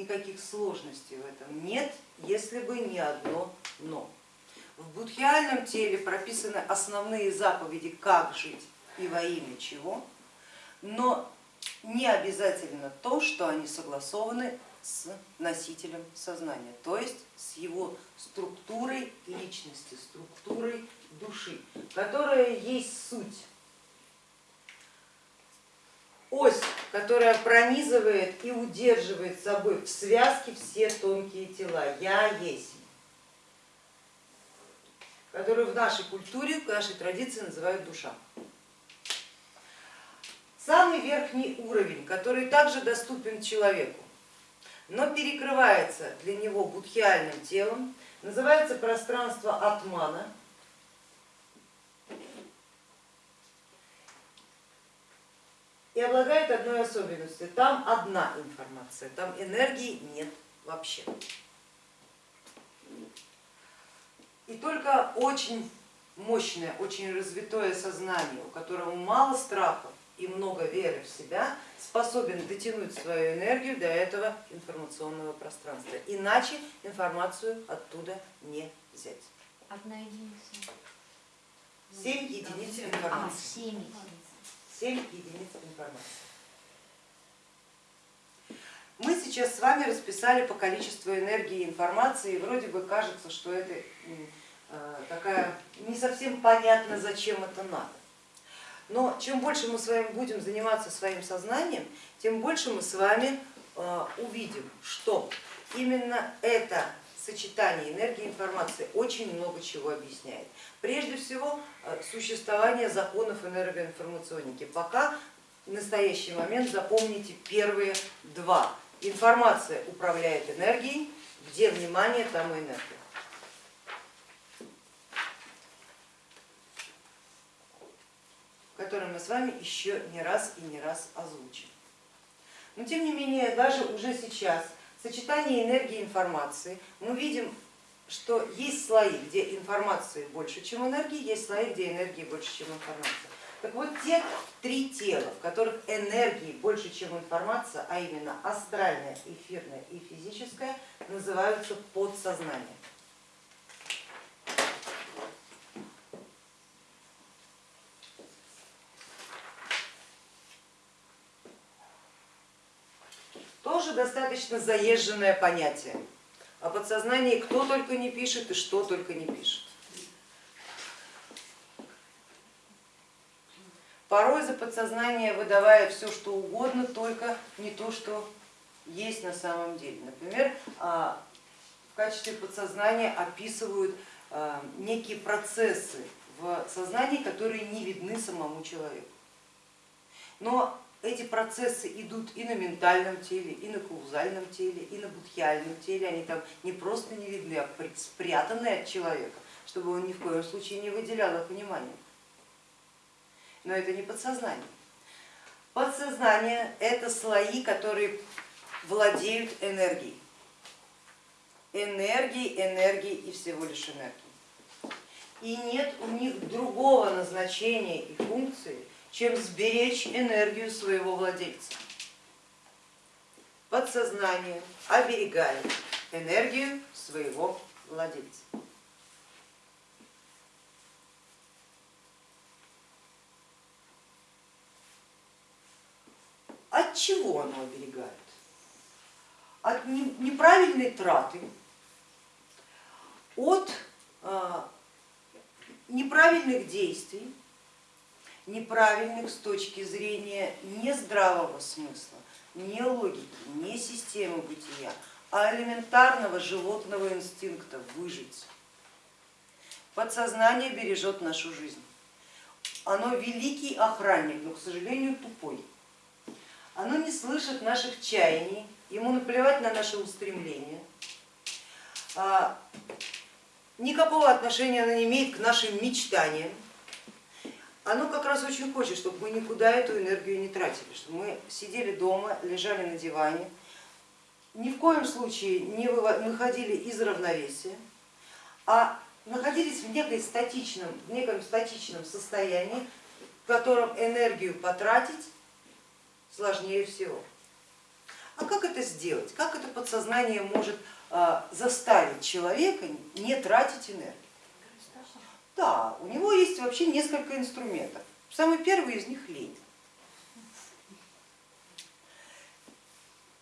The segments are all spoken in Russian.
никаких сложностей в этом нет, если бы не одно но. В будхиальном теле прописаны основные заповеди, как жить и во имя чего, но не обязательно то, что они согласованы с носителем сознания, то есть с его структурой личности, структурой души, которая есть суть ось, которая пронизывает и удерживает собой в связке все тонкие тела. Я есть, которую в нашей культуре, в нашей традиции называют душа. Самый верхний уровень, который также доступен человеку, но перекрывается для него будхиальным телом, называется пространство атмана, и обладает одной особенностью. Там одна информация, там энергии нет вообще. И только очень мощное, очень развитое сознание, у которого мало страхов и много веры в себя, способен дотянуть свою энергию до этого информационного пространства. Иначе информацию оттуда не взять. Одна единица. Семь единиц информации. А, семь единиц. 7 единиц информации. Мы сейчас с вами расписали по количеству энергии и информации, и вроде бы кажется, что это э, такая не совсем понятно, зачем это надо. Но чем больше мы с вами будем заниматься своим сознанием, тем больше мы с вами э, увидим, что именно это сочетание энергии и информации очень много чего объясняет. Прежде всего э, существование законов энергоинформационники. Пока в настоящий момент запомните первые два. Информация управляет энергией, где внимание, там и энергия. который мы с вами еще не раз и не раз озвучим. Но тем не менее, даже уже сейчас сочетание энергии и информации мы видим что есть слои, где информации больше, чем энергии, есть слои, где энергии больше, чем информация. Так вот, те три тела, в которых энергии больше, чем информация, а именно астральная, эфирная и физическая, называются подсознание. Тоже достаточно заезженное понятие. О подсознании кто только не пишет и что только не пишет. Порой за подсознание выдавая все, что угодно, только не то, что есть на самом деле. Например, а, в качестве подсознания описывают а, некие процессы в сознании, которые не видны самому человеку. Но эти процессы идут и на ментальном теле, и на каузальном теле, и на будхиальном теле, они там не просто не видны, а спрятаны от человека, чтобы он ни в коем случае не выделял их внимания. Но это не подсознание. Подсознание это слои, которые владеют энергией. Энергией, энергией и всего лишь энергией. И нет у них другого назначения и функции, чем сберечь энергию своего владельца. Подсознание оберегает энергию своего владельца. От чего оно оберегает? От неправильной траты, от а, неправильных действий, неправильных с точки зрения не здравого смысла, не логики, не системы бытия, а элементарного животного инстинкта выжить. Подсознание бережет нашу жизнь. Оно великий охранник, но, к сожалению, тупой. Оно не слышит наших чаяний, ему наплевать на наши устремления. А, никакого отношения оно не имеет к нашим мечтаниям оно как раз очень хочет, чтобы мы никуда эту энергию не тратили, чтобы мы сидели дома, лежали на диване, ни в коем случае не выходили из равновесия, а находились в, некой статичном, в неком статичном состоянии, в котором энергию потратить сложнее всего. А как это сделать? Как это подсознание может а, заставить человека не тратить энергию? Да, у него есть вообще несколько инструментов. Самый первый из них лень.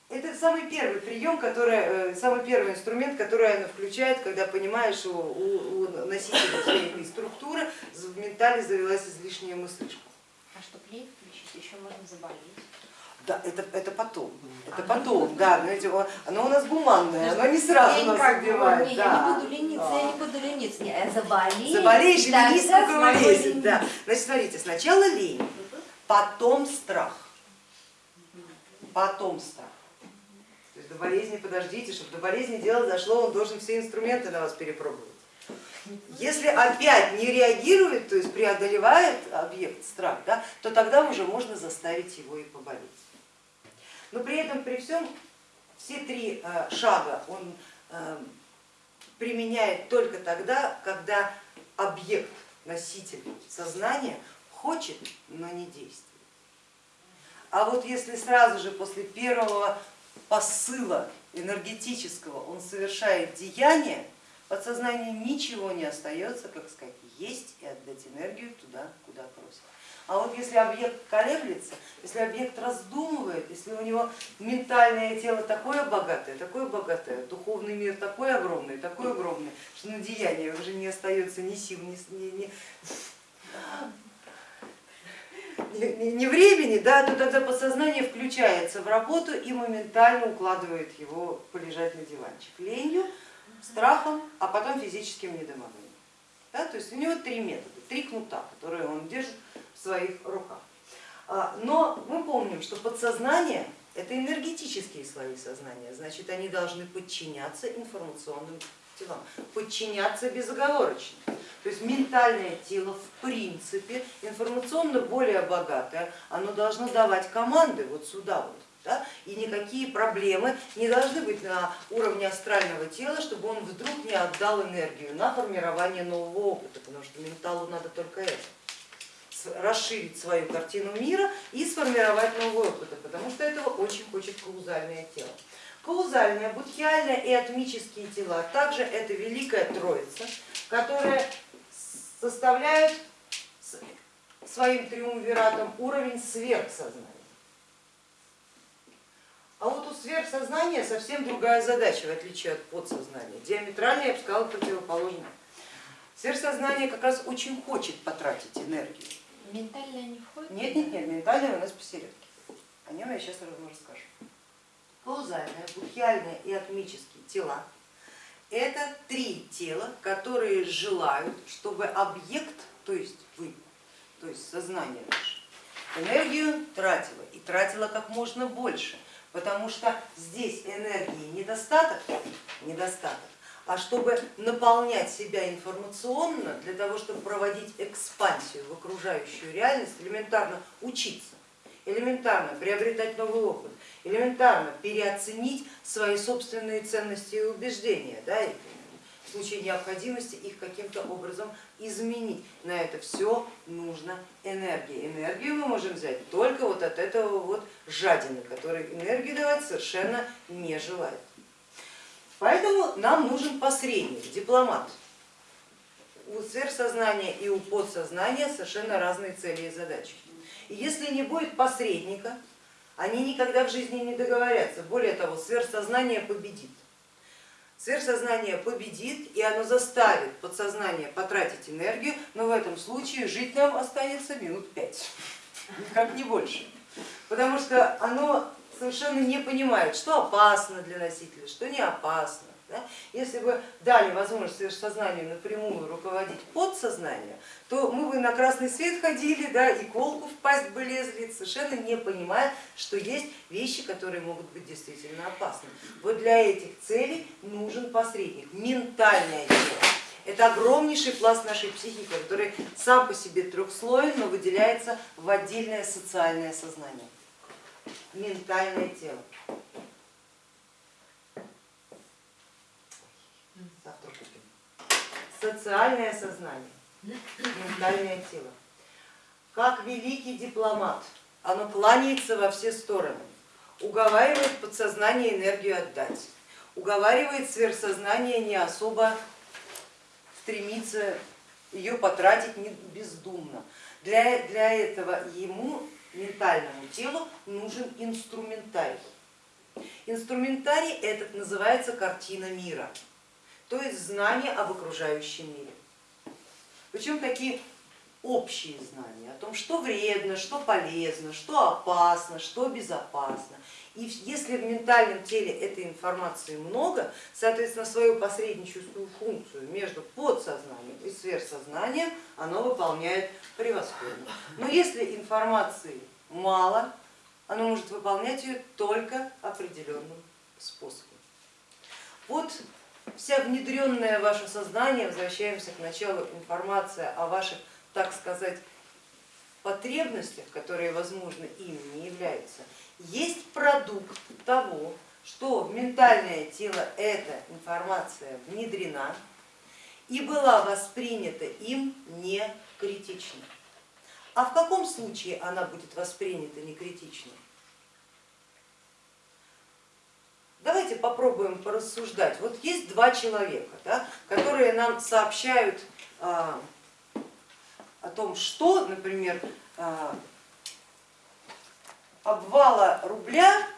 Это самый первый прием, который, э, самый первый инструмент, который она включает, когда понимаешь, что у, у носителя всей структуры в ментале завелась излишняя мыслишка. А чтобы лень включить, еще можно заболеть. Да, это, это потом, это потом, да, знаете, оно у нас гуманное, оно не сразу нас убивает. не, да. Я не буду лениться, я Да. не буду лениться. Не, я заболею. Заболеешь, и ленись, смогу влезет. Да. Значит, смотрите, сначала лень, потом страх, потом страх. То есть до болезни подождите, чтобы до болезни дело зашло, он должен все инструменты на вас перепробовать. Если опять не реагирует, то есть преодолевает объект страх, да, то тогда уже можно заставить его и поболеть. Но при этом, при всем, все три э, шага он э, применяет только тогда, когда объект, носитель сознания хочет, но не действует. А вот если сразу же после первого посыла энергетического он совершает деяние, подсознанию ничего не остается, как сказать, есть и отдать энергию туда, куда просят. А вот если объект колеблется, если объект раздумывает, если у него ментальное тело такое богатое, такое богатое, духовный мир такой огромный, такой огромный, что на деяние уже не остается ни сил, ни, ни, ни- ни, ни- ни времени, да, то тогда подсознание включается в работу и моментально укладывает его полежать на диванчик ленью, страхом, а потом физическим недомоганием. Да, то есть у него три метода, три кнута, которые он держит своих руках. А, Но мы помним, что подсознание это энергетические слои сознания, значит они должны подчиняться информационным телам, подчиняться безоговорочно. То есть ментальное тело в принципе информационно более богатое, оно должно давать команды вот сюда вот. Да? И никакие проблемы не должны быть на уровне астрального тела, чтобы он вдруг не отдал энергию на формирование нового опыта, потому что менталу надо только это расширить свою картину мира и сформировать новый опыт, потому что этого очень хочет каузальное тело. Каузальное, будхиальное и атмические тела, также это великая троица, которая составляет своим триумвиратом уровень сверхсознания. А вот у сверхсознания совсем другая задача, в отличие от подсознания. Диаметрально, я бы сказала, противоположная. Сверхсознание как раз очень хочет потратить энергию. Ментальное не входит? Нет, нет, нет, ментальное у нас посередке. О нем я сейчас равно расскажу. Каузальное, будхиальное и атмические тела это три тела, которые желают, чтобы объект, то есть вы, то есть сознание наше, энергию тратило и тратило как можно больше, потому что здесь энергии недостаток, недостаток, а чтобы наполнять себя информационно, для того, чтобы проводить экспансию в окружающую реальность, элементарно учиться, элементарно приобретать новый опыт, элементарно переоценить свои собственные ценности и убеждения, да, и в случае необходимости их каким-то образом изменить. На это все нужна энергия. Энергию мы можем взять только вот от этого вот жадины, который энергию давать совершенно не желает. Поэтому нам нужен посредник, дипломат. У сверхсознания и у подсознания совершенно разные цели и задачи. И если не будет посредника, они никогда в жизни не договорятся. Более того, сверхсознание победит. Сверхсознание победит, и оно заставит подсознание потратить энергию, но в этом случае жить нам останется минут пять, никак не больше. Потому что оно совершенно не понимает, что опасно для носителя, что не опасно. да. Если бы дали возможность сверхсознанию напрямую руководить подсознание, то мы бы на красный свет ходили, да, и колку в пасть бы лезли, совершенно не понимая, что есть вещи, которые могут быть действительно опасны. Вот для этих целей нужен посредник, ментальное тело. Это огромнейший пласт нашей психики, который сам по себе трехслоен, но выделяется в отдельное социальное сознание. Ментальное тело. Завтра купим. Социальное сознание, ментальное тело. Как великий дипломат, оно кланяется во все стороны. уговаривает подсознание энергию отдать, уговаривает сверхсознание не особо стремиться ее потратить бездумно. Для, для этого ему, ментальному телу, нужен инструментарий. Инструментарий этот называется картина мира, то есть знание об окружающем мире. Причем такие общие знания о том, что вредно, что полезно, что опасно, что безопасно. И если в ментальном теле этой информации много, соответственно, свою посредническую функцию между подсознанием и сверхсознанием оно выполняет превосходно. Но если информации мало, оно может выполнять ее только определенным способом. Вот вся внедренная в ваше сознание, возвращаемся к началу, информация о ваших так сказать, потребностях, которые, возможно, ими не являются, есть продукт того, что в ментальное тело эта информация внедрена и была воспринята им не критично. А в каком случае она будет воспринята не критично? Давайте попробуем порассуждать. Вот есть два человека, да, которые нам сообщают а, о том, что, например, а, обвала рубля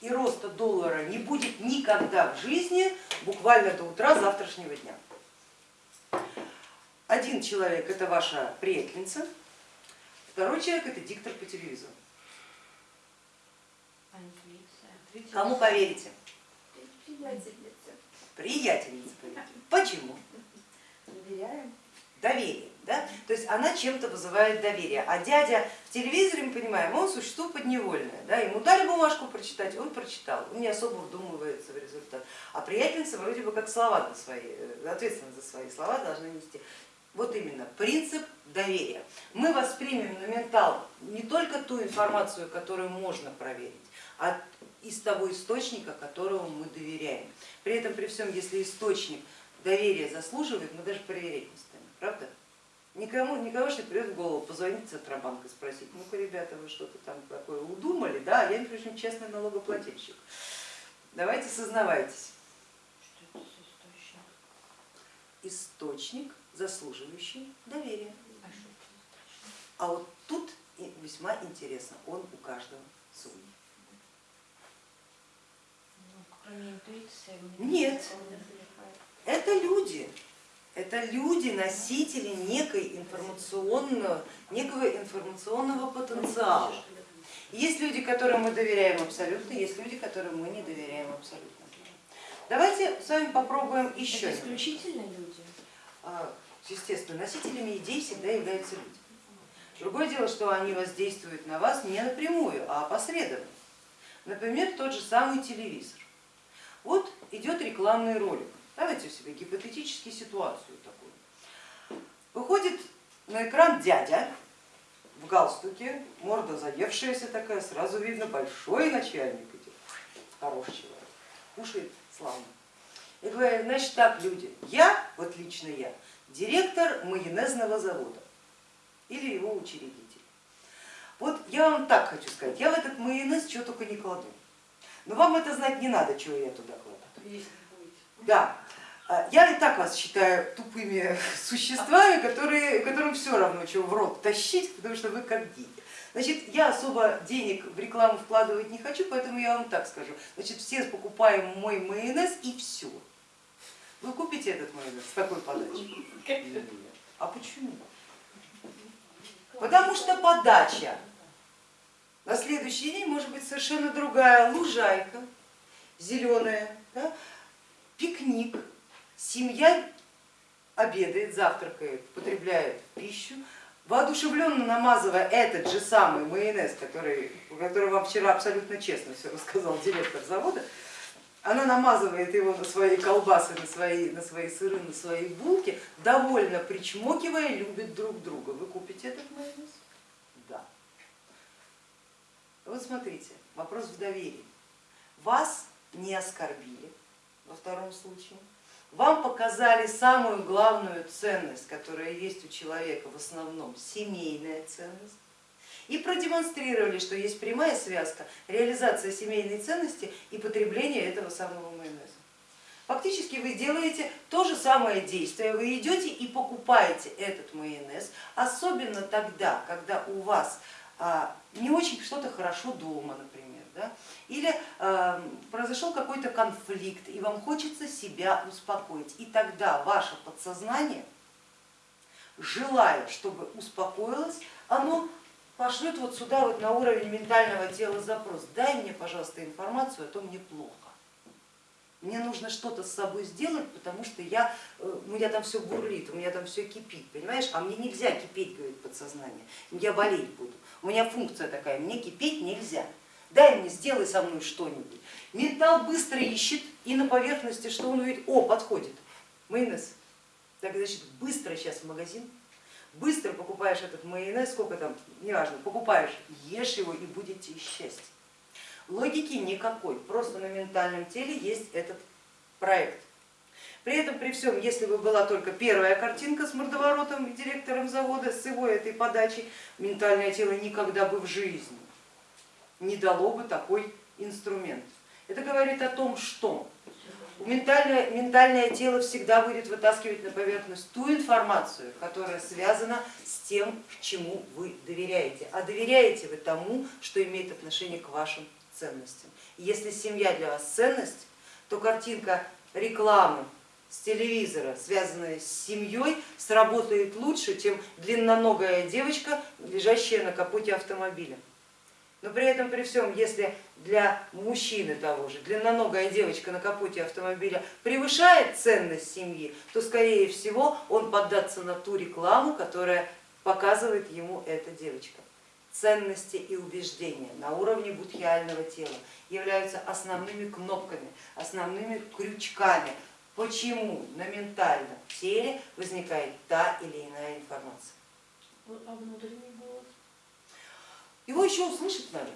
и роста доллара не будет никогда в жизни, буквально до утра завтрашнего дня. Один человек это ваша приятельница, второй человек это диктор по телевизору. Кому поверите? Приятельница. Приятельница. Почему? Доверяем. Доверие. Да? То есть она чем-то вызывает доверие. А дядя в телевизоре, мы понимаем, он существо подневольное. Да? Ему дали бумажку прочитать, он прочитал, он не особо вдумывается в результат. А приятельница вроде бы как слова на свои, э, ответственность за свои слова должна нести. Вот именно принцип доверия. Мы воспримем на ментал не только ту информацию, которую можно проверить, а из того источника, которому мы доверяем. При этом, при всем, если источник доверия заслуживает, мы даже проверять не станем, правда? Никому, никого же не придет в голову позвонить в Центробанк и спросить, ну-ка, ребята, вы что-то там такое удумали, да, я, между прочим, честный налогоплательщик. Давайте сознавайтесь. Что это за источник? Источник, заслуживающий доверия. А? А вот тут весьма интересно, он у каждого свой. Ну, кроме интуиции. Нет. Это люди, это люди, носители некой информационного, некого информационного потенциала. Есть люди, которым мы доверяем абсолютно, есть люди, которым мы не доверяем абсолютно. Давайте с вами попробуем еще. Это исключительно люди. А, Естественно, носителями идей всегда являются люди. Другое дело, что они воздействуют на вас не напрямую, а опосредованно. Например, тот же самый телевизор. Вот идет рекламный ролик. Давайте себе гипотетически ситуацию такую. Выходит на экран дядя в галстуке, морда заевшаяся такая, сразу видно, большой начальник идет, хороший человек, кушает славно. И говорит, значит так, люди, я, вот лично я, директор майонезного завода или его учредитель. Вот я вам так хочу сказать, я в этот майонез чего только не кладу. Но вам это знать не надо, чего я туда кладу. Да, я и так вас считаю тупыми существами, которые, которым все равно, чего в рот тащить, потому что вы как дети. Значит, я особо денег в рекламу вкладывать не хочу, поэтому я вам так скажу. Значит, все покупаем мой майонез и все. Вы купите этот майонез с такой подачей? А почему? Потому что подача на следующий день может быть совершенно другая. Лужайка, зеленая, да? пикник, семья обедает, завтракает, потребляет пищу, воодушевленно намазывая этот же самый майонез, который, который вам вчера абсолютно честно все рассказал директор завода, она намазывает его на свои колбасы, на свои, на свои сыры, на свои булки, довольно причмокивая, любит друг друга. Вы купите этот майонез? Да. Вот смотрите, вопрос в доверии. Вас не оскорбили во втором случае, вам показали самую главную ценность, которая есть у человека в основном, семейная ценность, и продемонстрировали, что есть прямая связка реализация семейной ценности и потребление этого самого майонеза. Фактически вы делаете то же самое действие, вы идете и покупаете этот майонез, особенно тогда, когда у вас а, не очень что-то хорошо дома, например, да? или э, произошел какой-то конфликт, и вам хочется себя успокоить, и тогда ваше подсознание, желая, чтобы успокоилось, оно пошлет вот сюда вот на уровень ментального тела запрос, дай мне, пожалуйста, информацию, а то мне плохо. Мне нужно что-то с собой сделать, потому что я, э, у меня там все бурлит, у меня там все кипит, понимаешь? А мне нельзя кипеть, говорит подсознание, я болеть буду. У меня функция такая, мне кипеть нельзя. Дай мне, сделай со мной что-нибудь. Ментал быстро ищет и на поверхности, что он увидит, о, подходит, майонез. Так, значит, быстро сейчас в магазин, быстро покупаешь этот майонез, сколько там, неважно, покупаешь, ешь его и будет тебе счастье. Логики никакой, просто на ментальном теле есть этот проект. При этом, при всем, если бы была только первая картинка с мордоворотом и директором завода, с его этой подачей, ментальное тело никогда бы в жизни не дало бы такой инструмент. Это говорит о том, что ментальное, ментальное тело всегда будет вытаскивать на поверхность ту информацию, которая связана с тем, чему вы доверяете. А доверяете вы тому, что имеет отношение к вашим ценностям. Если семья для вас ценность, то картинка рекламы с телевизора, связанная с семьей, сработает лучше, чем длинноногая девочка, лежащая на капоте автомобиля. Но при этом, при всем, если для мужчины того же длинноногая девочка на капоте автомобиля превышает ценность семьи, то скорее всего он поддаться на ту рекламу, которая показывает ему эта девочка. Ценности и убеждения на уровне будхиального тела являются основными кнопками, основными крючками, почему на ментальном теле возникает та или иная информация. А внутренний голос? Его еще услышать надо.